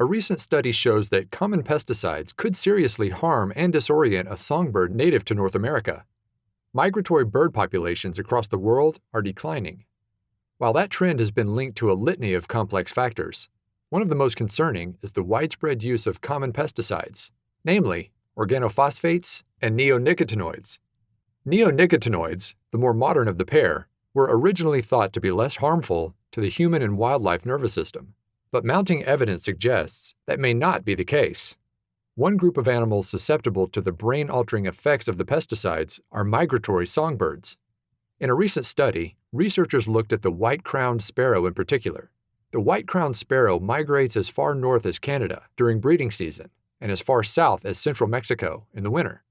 A recent study shows that common pesticides could seriously harm and disorient a songbird native to North America. Migratory bird populations across the world are declining. While that trend has been linked to a litany of complex factors, one of the most concerning is the widespread use of common pesticides, namely organophosphates and neonicotinoids. Neonicotinoids, the more modern of the pair, were originally thought to be less harmful to the human and wildlife nervous system, but mounting evidence suggests that may not be the case. One group of animals susceptible to the brain-altering effects of the pesticides are migratory songbirds. In a recent study, researchers looked at the white-crowned sparrow in particular. The white-crowned sparrow migrates as far north as Canada during breeding season and as far south as central Mexico in the winter.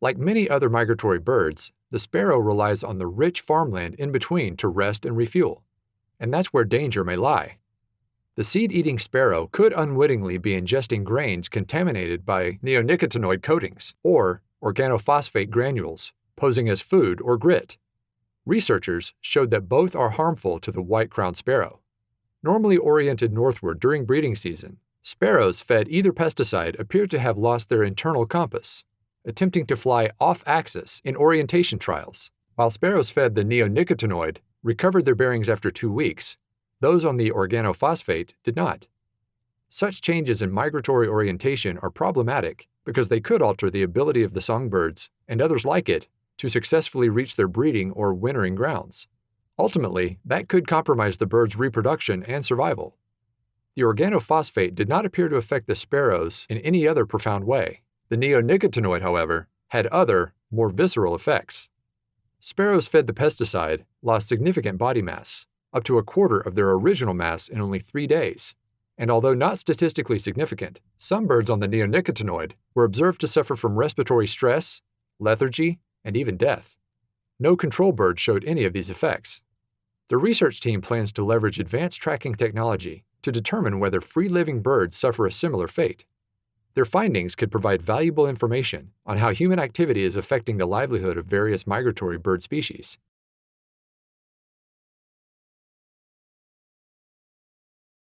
Like many other migratory birds, the sparrow relies on the rich farmland in between to rest and refuel, and that's where danger may lie. The seed-eating sparrow could unwittingly be ingesting grains contaminated by neonicotinoid coatings or organophosphate granules, posing as food or grit. Researchers showed that both are harmful to the white-crowned sparrow. Normally oriented northward during breeding season, sparrows fed either pesticide appear to have lost their internal compass, attempting to fly off-axis in orientation trials, while sparrows fed the neonicotinoid recovered their bearings after two weeks those on the organophosphate did not. Such changes in migratory orientation are problematic because they could alter the ability of the songbirds and others like it to successfully reach their breeding or wintering grounds. Ultimately, that could compromise the bird's reproduction and survival. The organophosphate did not appear to affect the sparrows in any other profound way. The neonicotinoid, however, had other, more visceral effects. Sparrows fed the pesticide lost significant body mass, up to a quarter of their original mass in only three days. And although not statistically significant, some birds on the neonicotinoid were observed to suffer from respiratory stress, lethargy, and even death. No control bird showed any of these effects. The research team plans to leverage advanced tracking technology to determine whether free-living birds suffer a similar fate. Their findings could provide valuable information on how human activity is affecting the livelihood of various migratory bird species